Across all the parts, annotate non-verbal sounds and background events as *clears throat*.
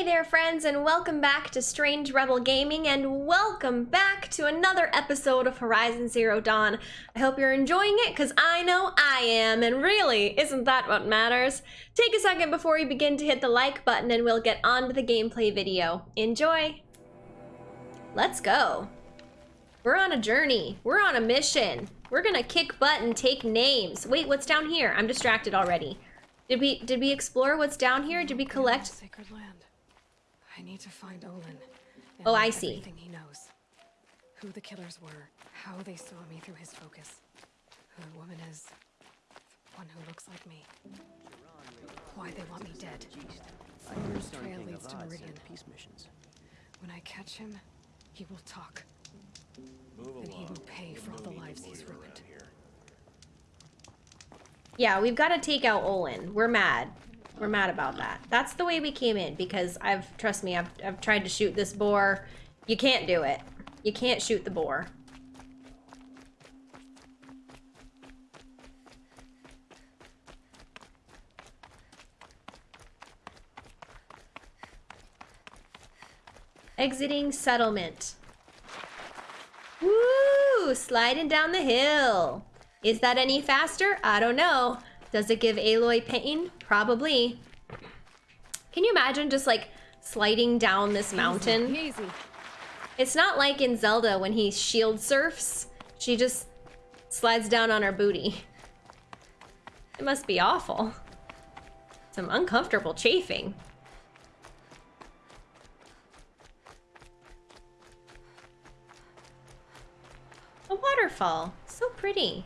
Hey there, friends, and welcome back to Strange Rebel Gaming, and welcome back to another episode of Horizon Zero Dawn. I hope you're enjoying it, because I know I am, and really, isn't that what matters? Take a second before we begin to hit the like button, and we'll get on to the gameplay video. Enjoy! Let's go. We're on a journey. We're on a mission. We're gonna kick butt and take names. Wait, what's down here? I'm distracted already. Did we did we explore what's down here? Did we collect? Sacred land. I need to find Olin. Oh, I see. Everything he knows. Who the killers were. How they saw me through his focus. Who the woman is. The one who looks like me. Why they want me dead. Olin's trail leads to Meridian. peace missions. When I catch him, he will talk. and he will pay for all the lives he's ruined. Yeah, we've got to take out Olin. We're mad. We're mad about that. That's the way we came in because I've trust me, I've I've tried to shoot this boar. You can't do it. You can't shoot the boar. Exiting settlement. Woo! Sliding down the hill. Is that any faster? I don't know. Does it give Aloy pain? Probably. Can you imagine just like sliding down this mountain? Easy. It's not like in Zelda when he shield surfs. She just slides down on her booty. It must be awful. Some uncomfortable chafing. A waterfall. So pretty.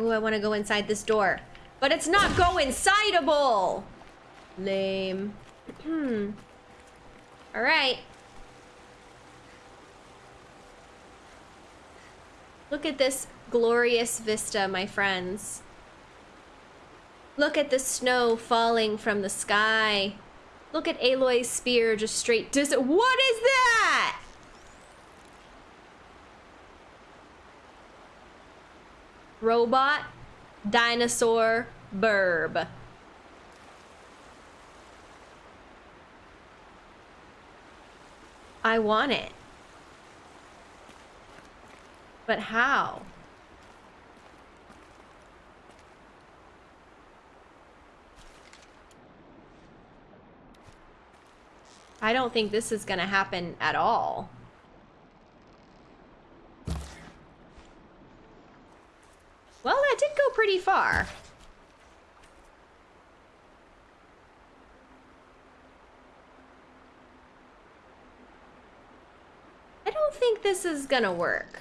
Ooh, I want to go inside this door. But it's not go insideable! Lame. Hmm. Alright. Look at this glorious vista, my friends. Look at the snow falling from the sky. Look at Aloy's spear just straight dis- What is that? Robot, dinosaur, burb. I want it. But how? I don't think this is gonna happen at all. Well, that did go far. I don't think this is gonna work.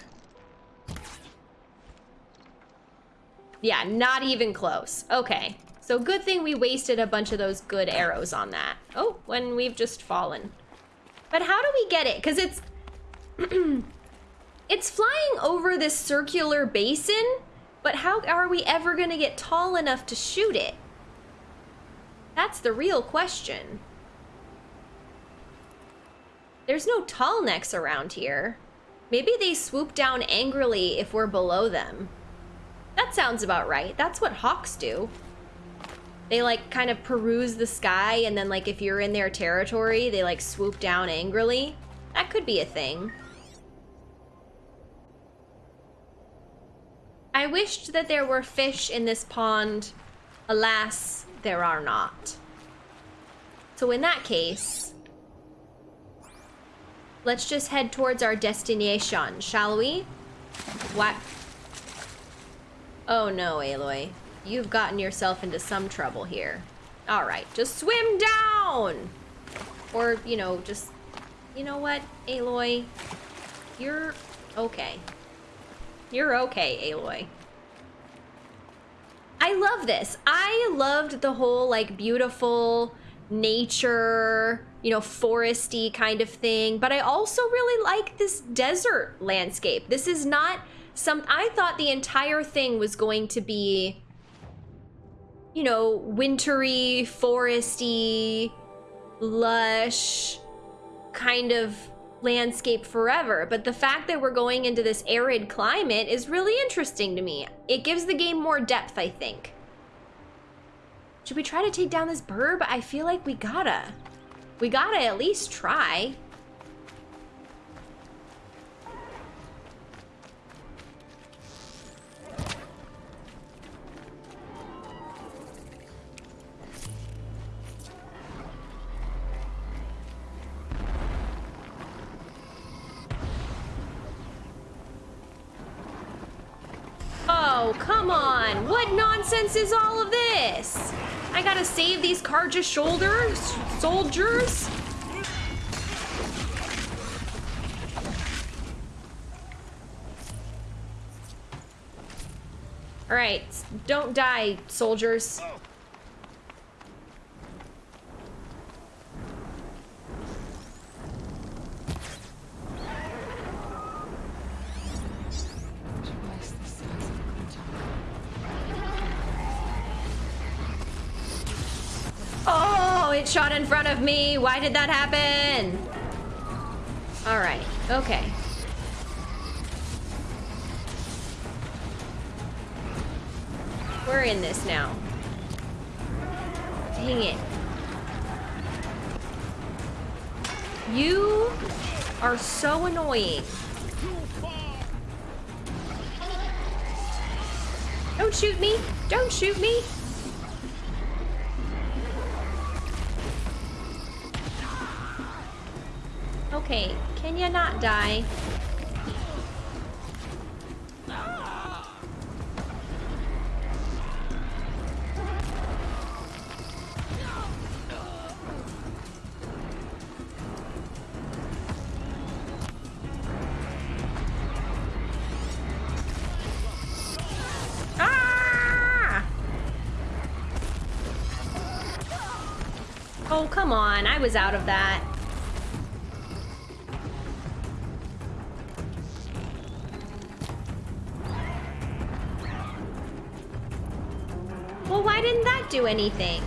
Yeah, not even close. Okay. So good thing we wasted a bunch of those good arrows on that. Oh, when we've just fallen. But how do we get it? Because it's... *clears throat* it's flying over this circular basin, but how are we ever going to get tall enough to shoot it? That's the real question. There's no tall necks around here. Maybe they swoop down angrily if we're below them. That sounds about right. That's what hawks do. They like kind of peruse the sky and then like if you're in their territory, they like swoop down angrily. That could be a thing. I wished that there were fish in this pond. Alas, there are not. So in that case, let's just head towards our destination, shall we? What? Oh no, Aloy. You've gotten yourself into some trouble here. Alright, just swim down! Or, you know, just... You know what, Aloy? You're okay. You're okay, Aloy. I love this. I loved the whole, like, beautiful nature, you know, foresty kind of thing. But I also really like this desert landscape. This is not some... I thought the entire thing was going to be you know, wintry, foresty, lush kind of landscape forever. But the fact that we're going into this arid climate is really interesting to me. It gives the game more depth, I think. Should we try to take down this burb? I feel like we gotta. We gotta at least try. Nonsense is all of this? I gotta save these Carja shoulders, soldiers? All right, don't die, soldiers. Shot in front of me. Why did that happen? All right, okay. We're in this now. Dang it. You are so annoying. Don't shoot me. Don't shoot me. Die? Ah! Oh, come on. I was out of that. Why didn't that do anything?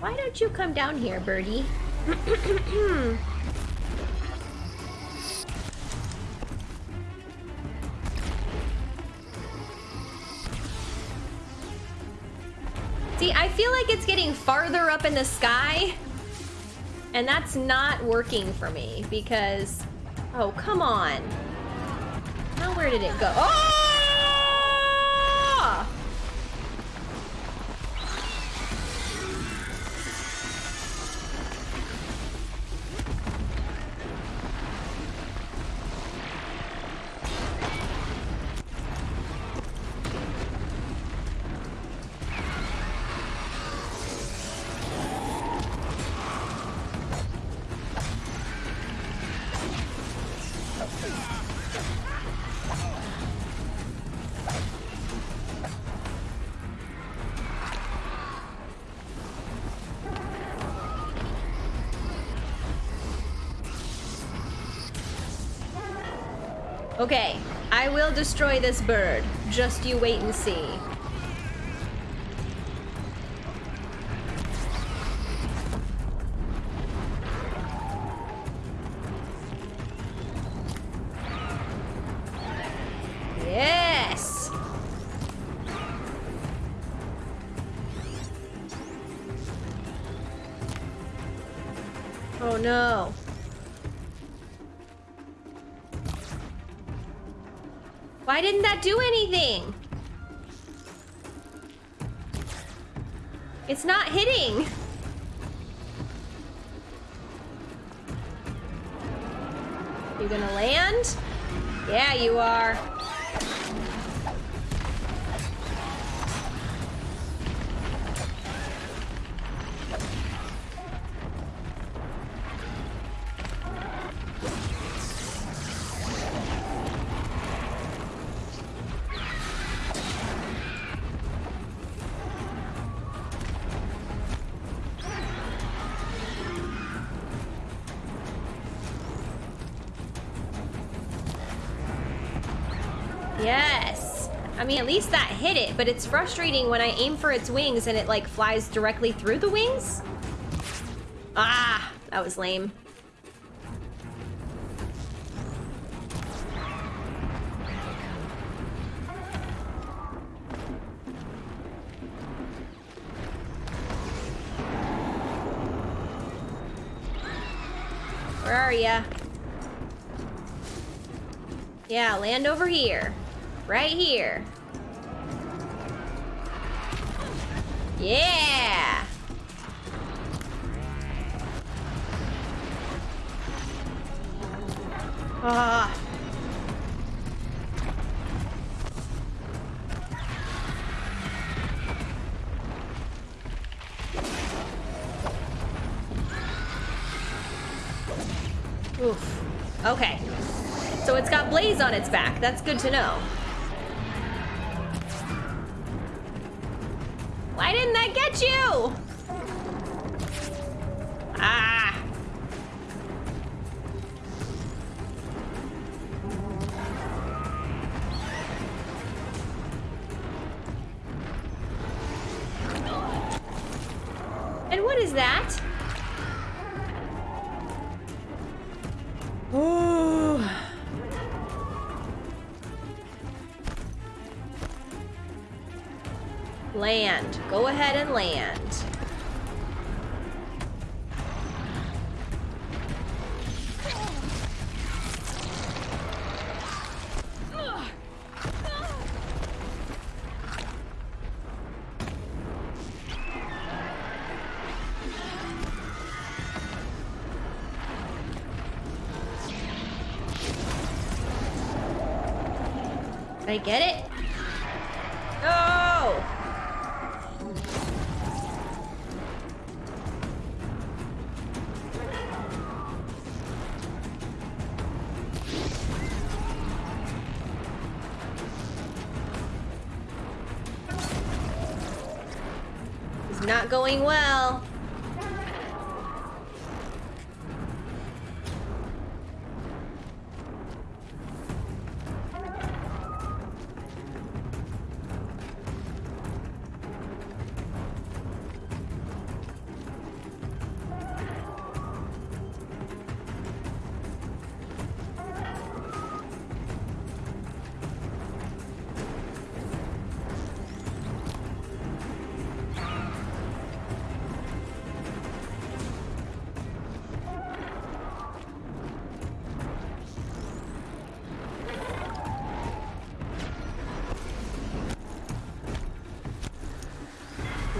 Why don't you come down here, birdie? *clears throat* Hmm. Farther up in the sky. And that's not working for me because... Oh, come on. Now where did it go? Oh! Okay, I will destroy this bird. Just you wait and see. I mean, at least that hit it, but it's frustrating when I aim for its wings and it like flies directly through the wings. Ah, that was lame. Where are ya? Yeah, land over here. Right here. Ah. Oof. Okay. So it's got Blaze on its back. That's good to know. Why didn't that get you? I get it?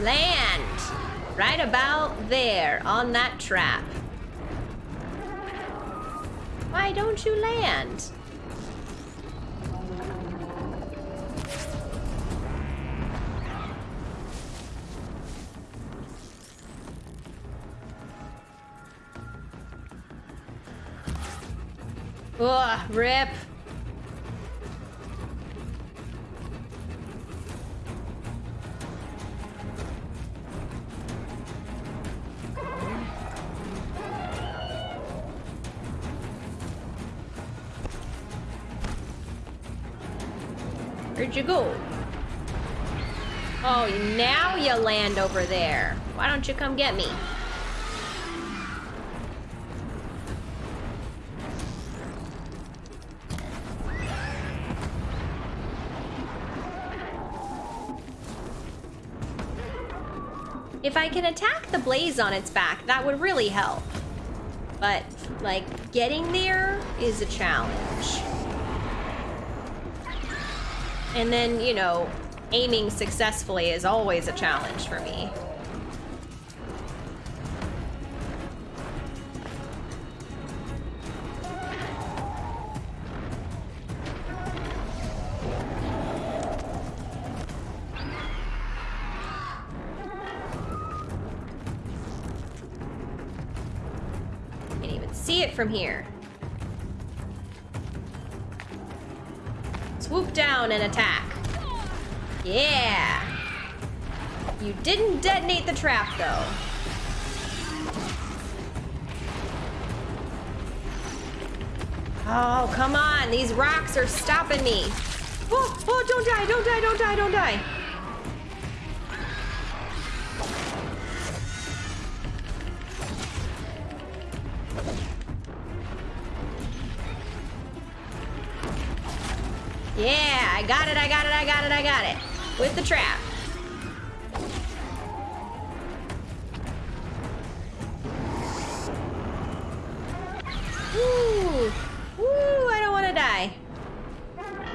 Land! Right about there on that trap. Why don't you land? Ugh, rip. You go? Oh, now you land over there. Why don't you come get me? If I can attack the blaze on its back, that would really help. But, like, getting there is a challenge. And then, you know, aiming successfully is always a challenge for me. Can't even see it from here. Detonate the trap, though. Oh, come on. These rocks are stopping me. Oh, oh, don't die, don't die, don't die, don't die. Yeah, I got it, I got it, I got it, I got it. With the trap.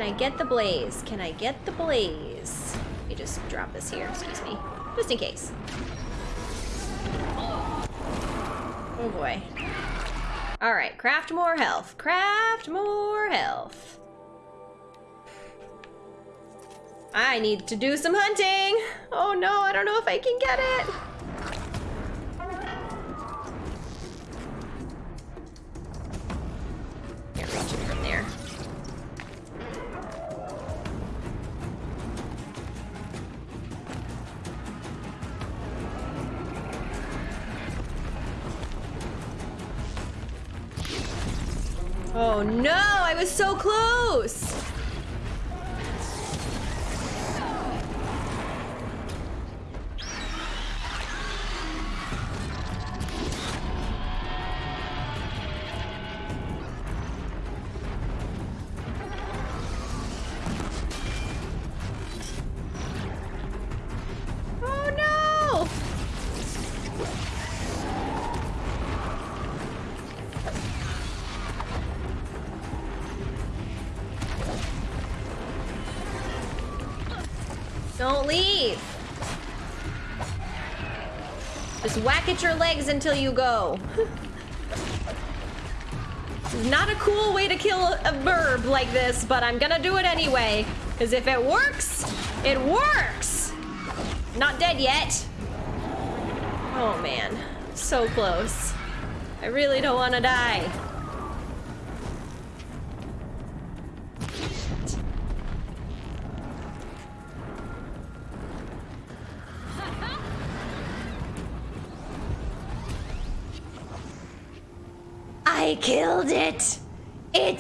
I get the blaze? Can I get the blaze? Let me just drop this here, excuse me. Just in case. Oh boy. Alright, craft more health. Craft more health. I need to do some hunting. Oh no, I don't know if I can get it. Close. Leave. Just whack at your legs until you go. *laughs* Not a cool way to kill a burb like this, but I'm gonna do it anyway. Because if it works, it works! Not dead yet. Oh man, so close. I really don't want to die. I killed it.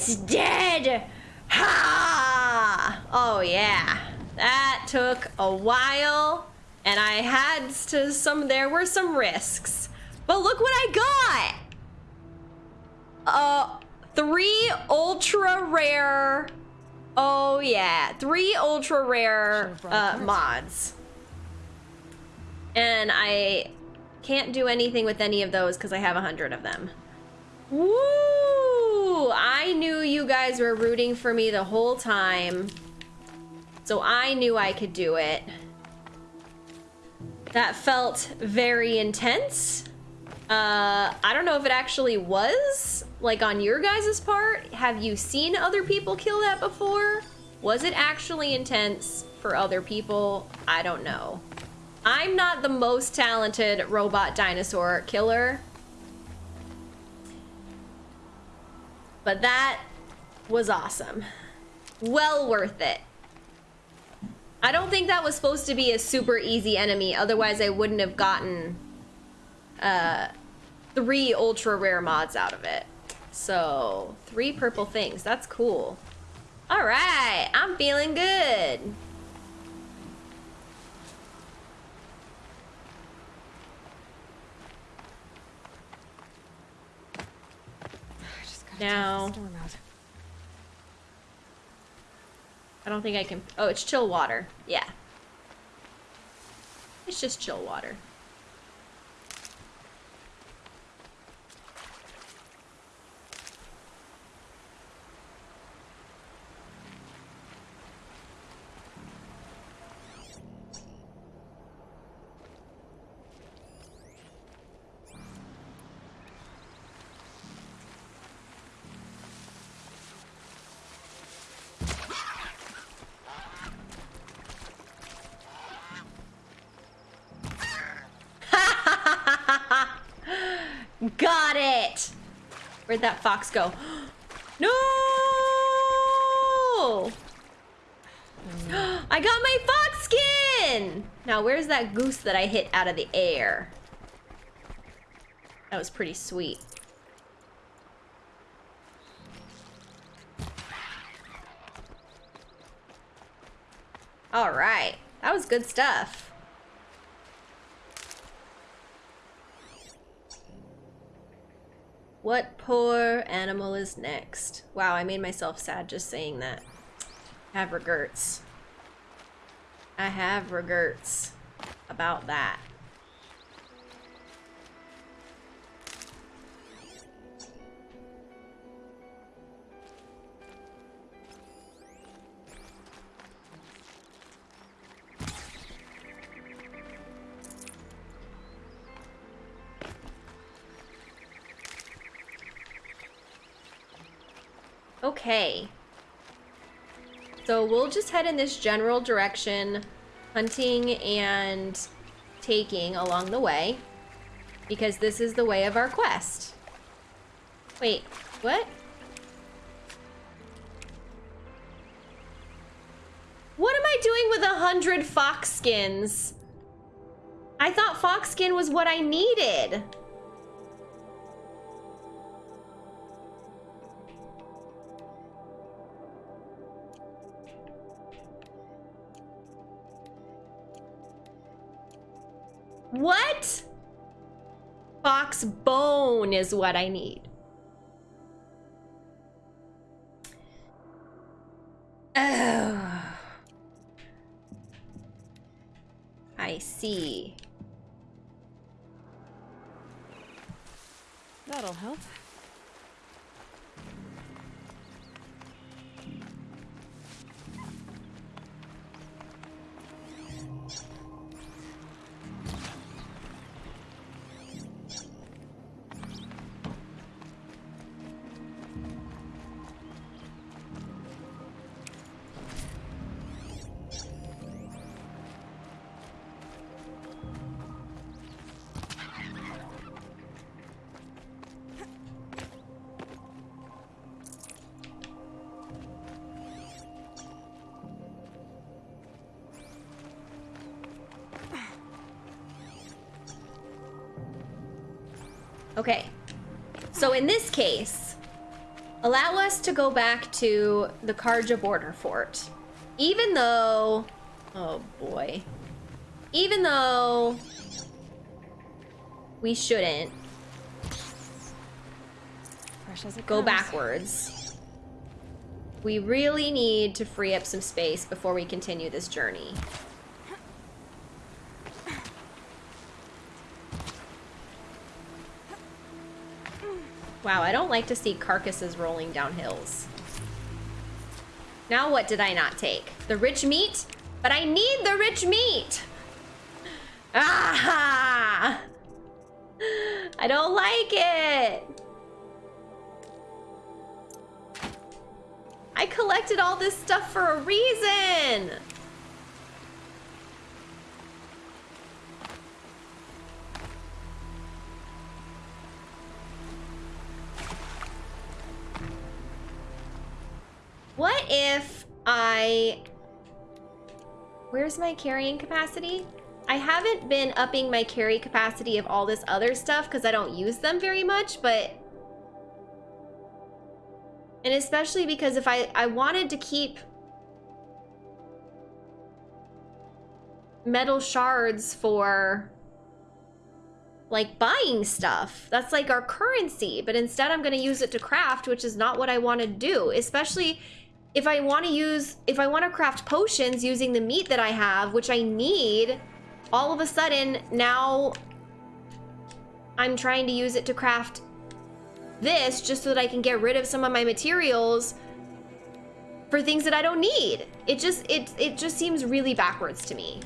It's dead. Ha! Oh yeah. That took a while and I had to some there were some risks. But look what I got. Uh three ultra rare Oh yeah, three ultra rare uh, mods. And I can't do anything with any of those because I have a hundred of them. Woo! I knew you guys were rooting for me the whole time. So I knew I could do it. That felt very intense. Uh, I don't know if it actually was, like on your guys' part. Have you seen other people kill that before? Was it actually intense for other people? I don't know. I'm not the most talented robot dinosaur killer. But that was awesome. Well worth it. I don't think that was supposed to be a super easy enemy, otherwise I wouldn't have gotten uh, three ultra rare mods out of it. So, three purple things. That's cool. All right, I'm feeling good. I just gotta Now- take the storm out. I don't think I can. Oh, it's chill water. Yeah. It's just chill water. Got it! Where'd that fox go? *gasps* no! *gasps* I got my fox skin! Now, where's that goose that I hit out of the air? That was pretty sweet. All right. That was good stuff. What poor animal is next? Wow, I made myself sad just saying that. I have regrets. I have regrets about that. Okay. So we'll just head in this general direction, hunting and taking along the way, because this is the way of our quest. Wait, what? What am I doing with a hundred fox skins? I thought fox skin was what I needed. What? Fox bone is what I need. Okay. So in this case, allow us to go back to the Carja border fort. Even though, oh boy. Even though we shouldn't Fresh as it go comes. backwards. We really need to free up some space before we continue this journey. Wow, I don't like to see carcasses rolling down hills. Now what did I not take? The rich meat? But I need the rich meat! Ah! I don't like it! I collected all this stuff for a reason! What if I... Where's my carrying capacity? I haven't been upping my carry capacity of all this other stuff because I don't use them very much, but... And especially because if I, I wanted to keep metal shards for like buying stuff. That's like our currency, but instead I'm going to use it to craft, which is not what I want to do, especially if I want to use, if I want to craft potions using the meat that I have, which I need, all of a sudden now I'm trying to use it to craft this just so that I can get rid of some of my materials for things that I don't need. It just, it, it just seems really backwards to me.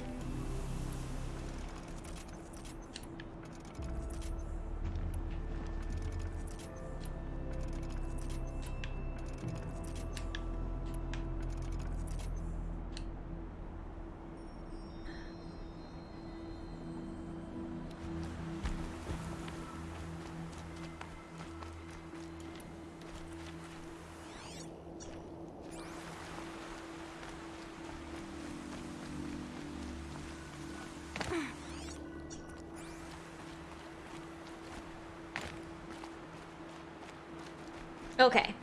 Okay.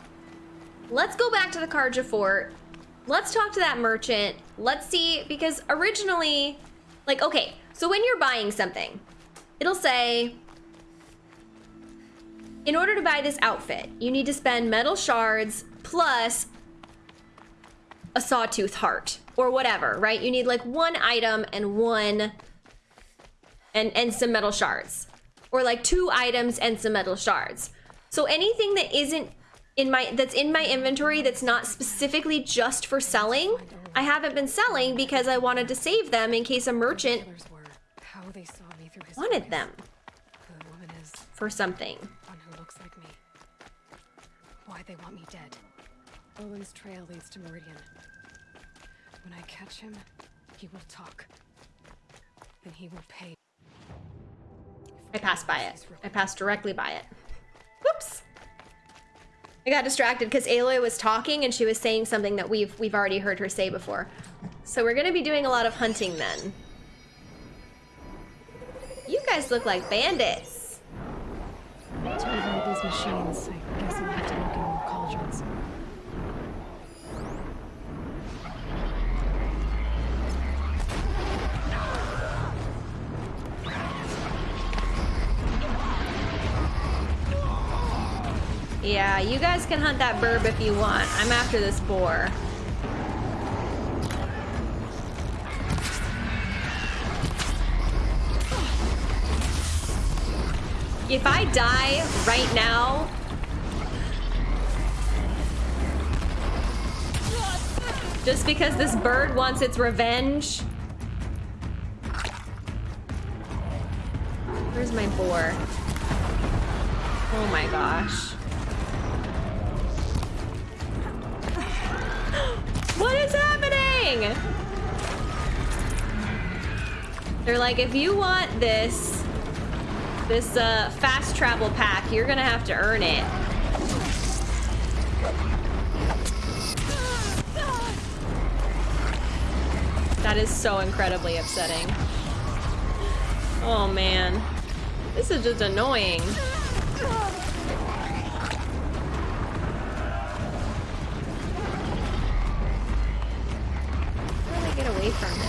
Let's go back to the Carja fort. Let's talk to that merchant. Let's see, because originally, like, okay, so when you're buying something, it'll say in order to buy this outfit, you need to spend metal shards plus a sawtooth heart or whatever, right? You need like one item and one and and some metal shards or like two items and some metal shards. So anything that isn't in my that's in my inventory that's not specifically just for selling, I haven't been selling because I wanted to save them in case a merchant how they saw me through his wanted them The woman is for something. one who looks like me. Why they want me dead. Olin's trail leads to Meridian. When I catch him, he will talk. Then he will pay. I passed by it. I passed directly by it. I got distracted because Aloy was talking and she was saying something that we've we've already heard her say before. So we're gonna be doing a lot of hunting then. You guys look like bandits. These machines, I You guys can hunt that burb if you want. I'm after this boar. If I die right now, just because this bird wants its revenge. Where's my boar? Oh my gosh. They're like, if you want this, this uh, fast travel pack, you're gonna have to earn it. That is so incredibly upsetting. Oh man. This is just annoying. From this?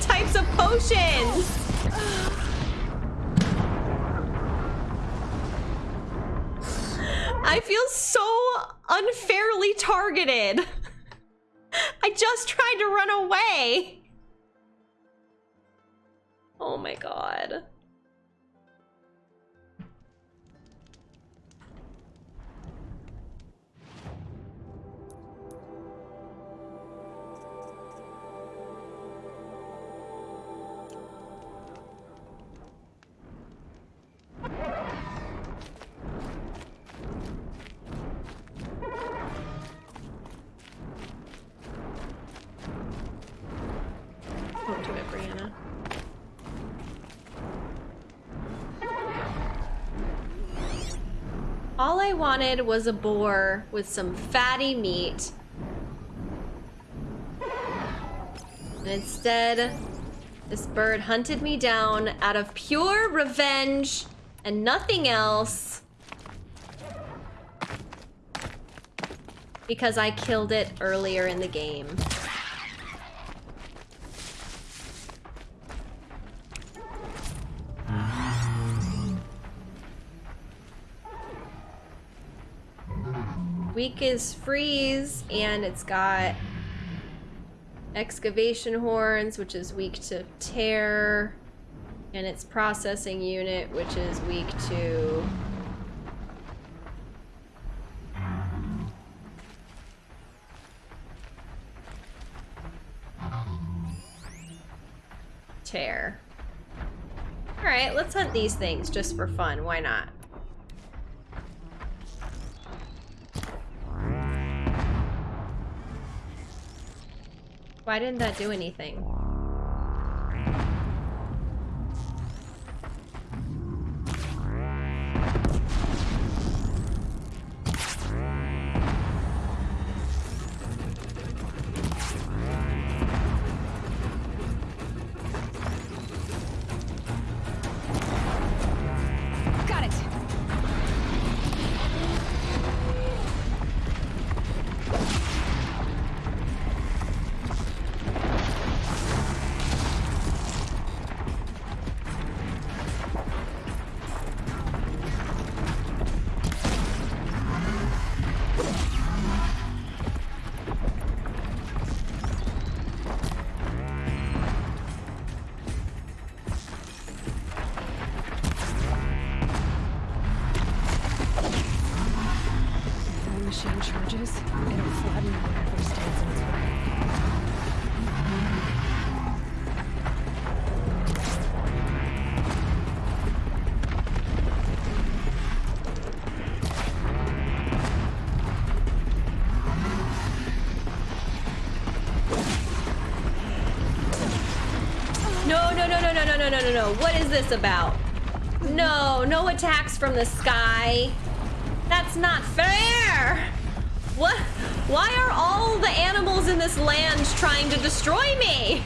Types of potions. I feel so unfairly targeted. I just tried to run away. Oh my god. Wanted was a boar with some fatty meat. And instead, this bird hunted me down out of pure revenge and nothing else. Because I killed it earlier in the game. Weak is freeze, and it's got excavation horns, which is weak to tear, and its processing unit, which is weak to. Tear. Alright, let's hunt these things just for fun. Why not? Didn't that do anything? No, no. What is this about? No, no attacks from the sky. That's not fair. What? Why are all the animals in this land trying to destroy me?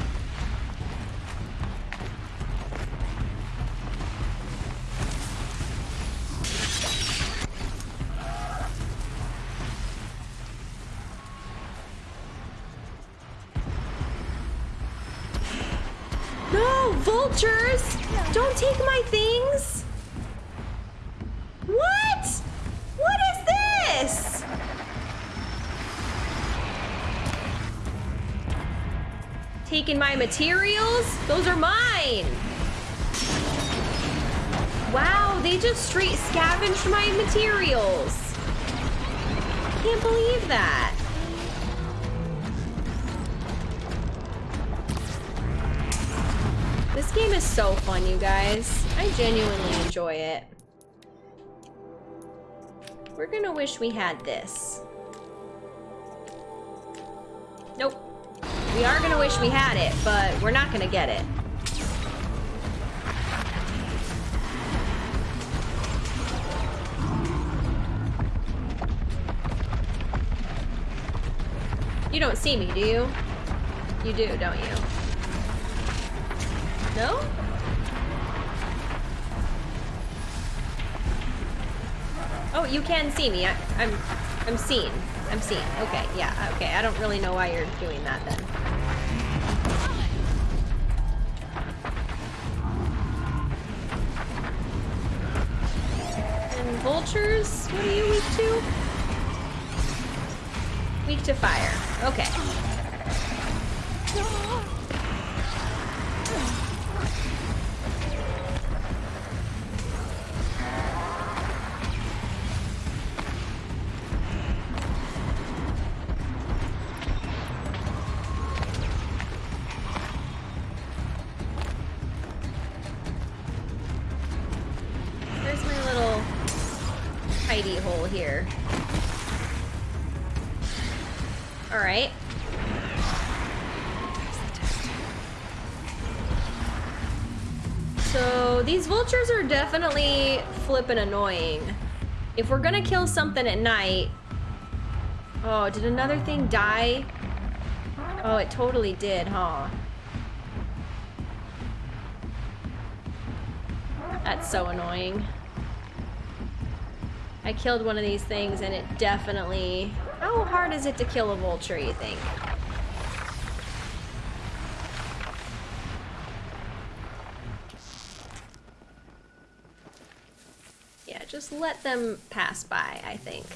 Don't take my things! What? What is this? Taking my materials? Those are mine! Wow, they just straight scavenged my materials. I can't believe that. Game is so fun, you guys. I genuinely enjoy it. We're gonna wish we had this. Nope. We are gonna wish we had it, but we're not gonna get it. You don't see me, do you? You do, don't you? No? Oh, you can see me. I, I'm, I'm seen. I'm seen. Okay, yeah, okay. I don't really know why you're doing that then. And vultures, what are you weak to? Weak to fire. Okay. Definitely flippin' annoying. If we're gonna kill something at night... Oh, did another thing die? Oh, it totally did, huh? That's so annoying. I killed one of these things and it definitely... How hard is it to kill a vulture, you think? Just let them pass by, I think.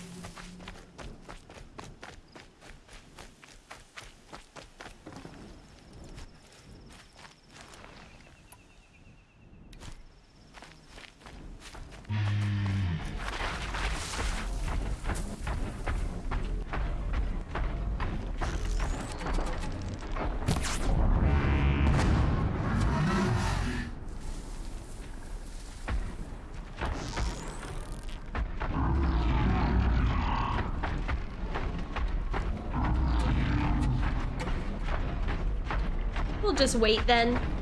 Just wait then.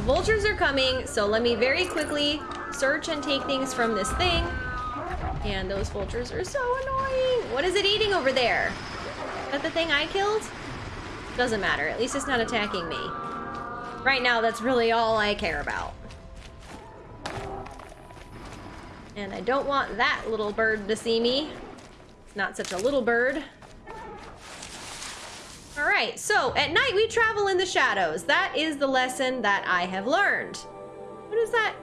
The vultures are coming. So let me very quickly search and take things from this thing. And those vultures are so annoying. What is it eating over there? Is that the thing I killed? Doesn't matter. At least it's not attacking me. Right now, that's really all I care about. And I don't want that little bird to see me. It's not such a little bird. Right, so at night we travel in the shadows. That is the lesson that I have learned. What is that?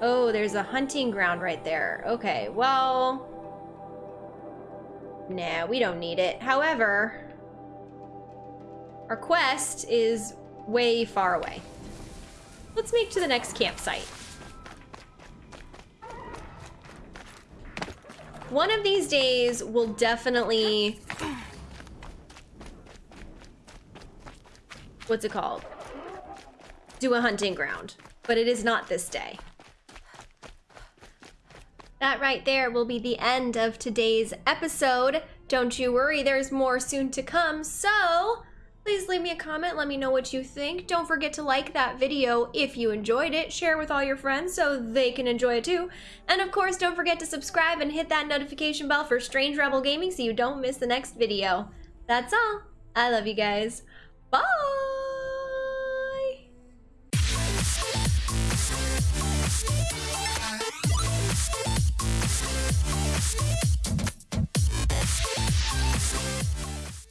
Oh, there's a hunting ground right there. Okay, well... Nah, we don't need it. However, our quest is way far away. Let's make to the next campsite. One of these days we'll definitely what's it called? Do a hunting ground, but it is not this day. That right there will be the end of today's episode. Don't you worry, there's more soon to come. So please leave me a comment. Let me know what you think. Don't forget to like that video if you enjoyed it. Share with all your friends so they can enjoy it too. And of course, don't forget to subscribe and hit that notification bell for Strange Rebel Gaming so you don't miss the next video. That's all. I love you guys. Bye!